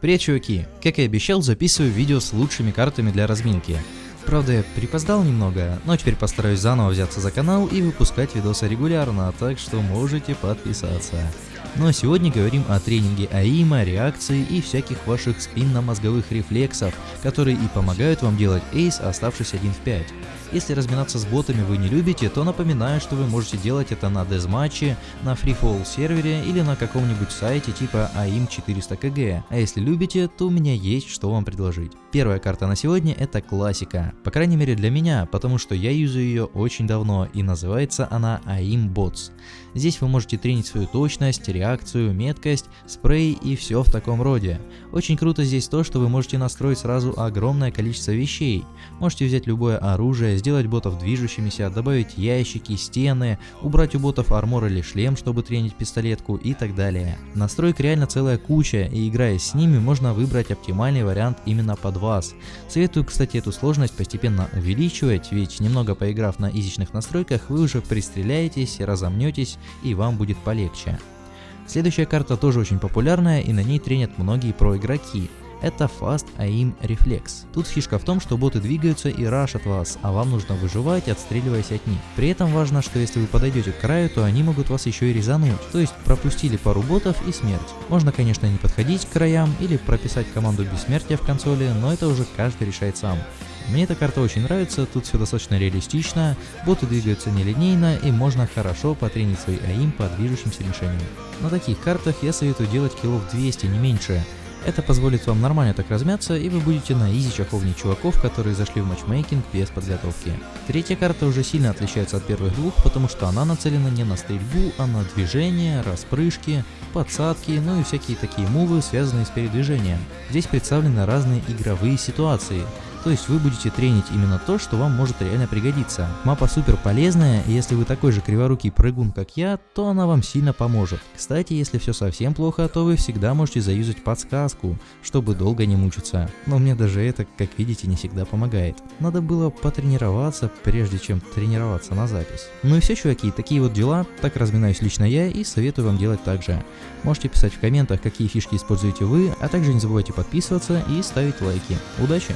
Привет, чуваки! Как и обещал, записываю видео с лучшими картами для разминки. Правда, я припоздал немного, но теперь постараюсь заново взяться за канал и выпускать видосы регулярно, так что можете подписаться. А сегодня говорим о тренинге АИМа, реакции и всяких ваших спинномозговых рефлексов, которые и помогают вам делать эйс, оставшись 1 в 5. Если разминаться с ботами вы не любите, то напоминаю, что вы можете делать это на дезматче, на FreeFall сервере или на каком-нибудь сайте типа AIM400KG. А если любите, то у меня есть что вам предложить. Первая карта на сегодня это классика, по крайней мере для меня, потому что я юзаю ее очень давно и называется она AIM Bots. Здесь вы можете тренить свою точность, реакцию, меткость, спрей и все в таком роде. Очень круто здесь то, что вы можете настроить сразу огромное количество вещей. Можете взять любое оружие, сделать ботов движущимися, добавить ящики, стены, убрать у ботов армор или шлем, чтобы тренить пистолетку и так далее. Настроек реально целая куча, и играя с ними можно выбрать оптимальный вариант именно под вас. Советую, кстати, эту сложность постепенно увеличивать, ведь немного поиграв на изичных настройках, вы уже пристреляетесь, разомнетесь и вам будет полегче. Следующая карта тоже очень популярная и на ней тренят многие проигроки это Fast Aim Reflex. Тут фишка в том, что боты двигаются и рашат вас, а вам нужно выживать, отстреливаясь от них. При этом важно, что если вы подойдете к краю, то они могут вас еще и резануть, то есть пропустили пару ботов и смерть. Можно, конечно, не подходить к краям или прописать команду бессмертия в консоли, но это уже каждый решает сам. Мне эта карта очень нравится, тут все достаточно реалистично, боты двигаются нелинейно и можно хорошо потренить свой АИМ по движущимся мишеням. На таких картах я советую делать килов 200, не меньше, это позволит вам нормально так размяться, и вы будете на изи чаховнить чуваков, которые зашли в матчмейкинг без подготовки. Третья карта уже сильно отличается от первых двух, потому что она нацелена не на стрельбу, а на движение, распрыжки, подсадки, ну и всякие такие мувы, связанные с передвижением. Здесь представлены разные игровые ситуации, то есть вы будете тренить именно то, что вам может реально пригодиться. Мапа супер полезная, и если вы такой же криворукий прыгун, как я, то она вам сильно поможет. Кстати, если все совсем плохо, то вы всегда можете заюзать подсказку, чтобы долго не мучиться. Но мне даже это, как видите, не всегда помогает. Надо было потренироваться, прежде чем тренироваться на запись. Ну и все, чуваки, такие вот дела, так разминаюсь лично я и советую вам делать так же. Можете писать в комментах, какие фишки используете вы, а также не забывайте подписываться и ставить лайки. Удачи!